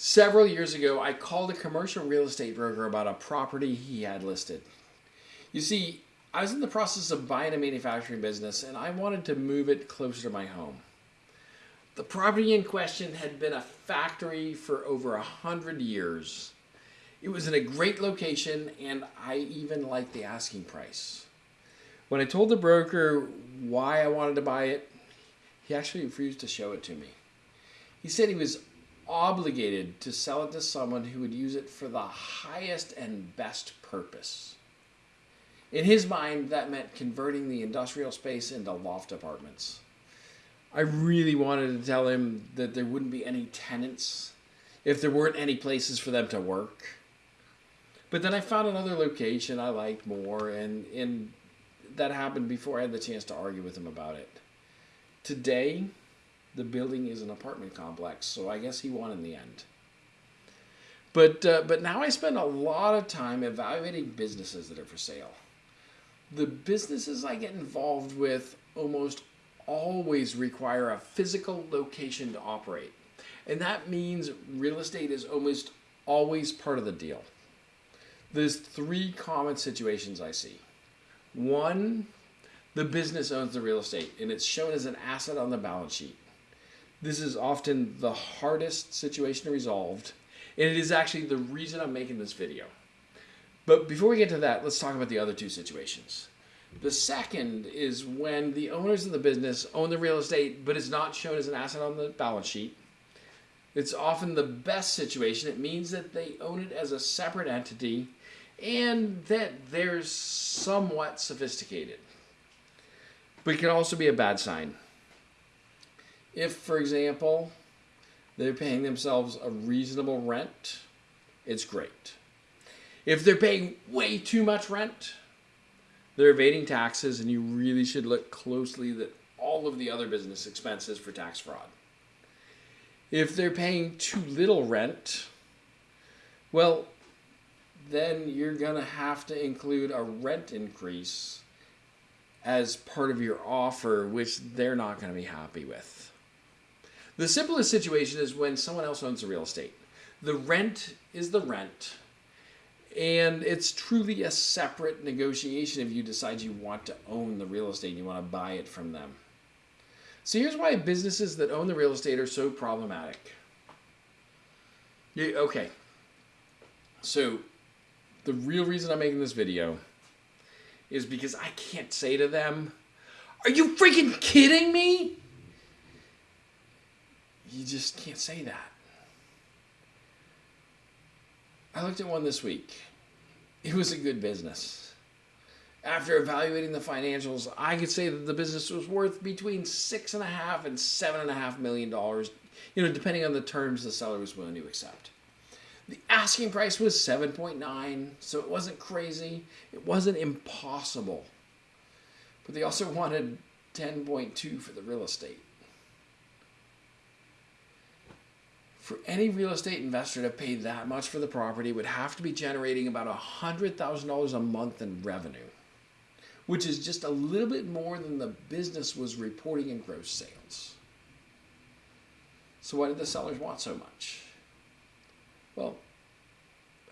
Several years ago, I called a commercial real estate broker about a property he had listed. You see, I was in the process of buying a manufacturing business and I wanted to move it closer to my home. The property in question had been a factory for over a hundred years. It was in a great location and I even liked the asking price. When I told the broker why I wanted to buy it, he actually refused to show it to me. He said he was obligated to sell it to someone who would use it for the highest and best purpose. In his mind, that meant converting the industrial space into loft apartments. I really wanted to tell him that there wouldn't be any tenants if there weren't any places for them to work. But then I found another location I liked more, and, and that happened before I had the chance to argue with him about it. Today, the building is an apartment complex, so I guess he won in the end. But, uh, but now I spend a lot of time evaluating businesses that are for sale. The businesses I get involved with almost always require a physical location to operate. And that means real estate is almost always part of the deal. There's three common situations I see. One, the business owns the real estate and it's shown as an asset on the balance sheet. This is often the hardest situation to resolve, and it is actually the reason I'm making this video. But before we get to that, let's talk about the other two situations. The second is when the owners of the business own the real estate, but it's not shown as an asset on the balance sheet. It's often the best situation. It means that they own it as a separate entity and that they're somewhat sophisticated. But it can also be a bad sign. If, for example, they're paying themselves a reasonable rent, it's great. If they're paying way too much rent, they're evading taxes, and you really should look closely at all of the other business expenses for tax fraud. If they're paying too little rent, well, then you're going to have to include a rent increase as part of your offer, which they're not going to be happy with. The simplest situation is when someone else owns the real estate. The rent is the rent, and it's truly a separate negotiation if you decide you want to own the real estate and you want to buy it from them. So here's why businesses that own the real estate are so problematic. Yeah, okay. So the real reason I'm making this video is because I can't say to them, Are you freaking kidding me? You just can't say that. I looked at one this week. It was a good business. After evaluating the financials, I could say that the business was worth between six and a half and seven and a half million dollars, you know, depending on the terms the seller was willing to accept. The asking price was 7.9, so it wasn't crazy. It wasn't impossible. But they also wanted 10.2 for the real estate. For any real estate investor to pay that much for the property would have to be generating about $100,000 a month in revenue, which is just a little bit more than the business was reporting in gross sales. So why did the sellers want so much? Well,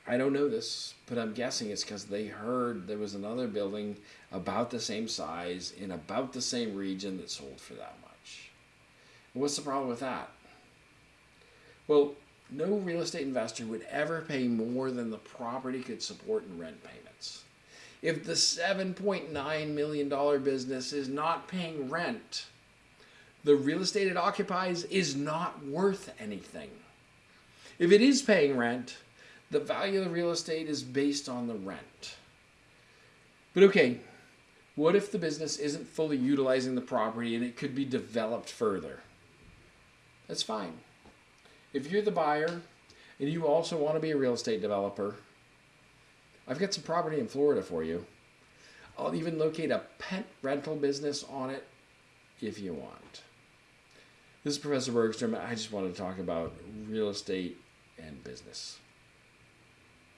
I don't know this, but I'm guessing it's because they heard there was another building about the same size in about the same region that sold for that much. what's the problem with that? Well, no real estate investor would ever pay more than the property could support in rent payments. If the $7.9 million business is not paying rent, the real estate it occupies is not worth anything. If it is paying rent, the value of the real estate is based on the rent. But okay, what if the business isn't fully utilizing the property and it could be developed further? That's fine. If you're the buyer and you also want to be a real estate developer, I've got some property in Florida for you. I'll even locate a pet rental business on it if you want. This is Professor Bergstrom. I just wanted to talk about real estate and business.